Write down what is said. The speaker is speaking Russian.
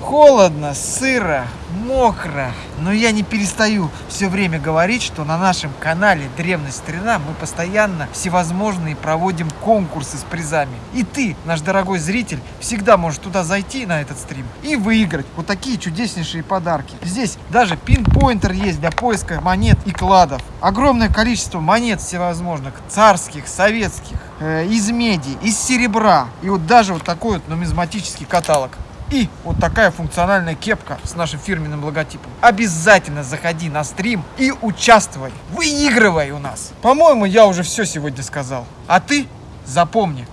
Холодно, сыро, мокро, но я не перестаю все время говорить, что на нашем канале Древность Старина мы постоянно всевозможные проводим конкурсы с призами. И ты, наш дорогой зритель, всегда можешь туда зайти на этот стрим и выиграть вот такие чудеснейшие подарки. Здесь даже пинпоинтер есть для поиска монет и кладов. Огромное количество монет всевозможных, царских, советских, э, из меди, из серебра. И вот даже вот такой вот нумизматический каталог. И вот такая функциональная кепка с нашим фирменным логотипом. Обязательно заходи на стрим и участвуй. Выигрывай у нас. По-моему, я уже все сегодня сказал. А ты запомни,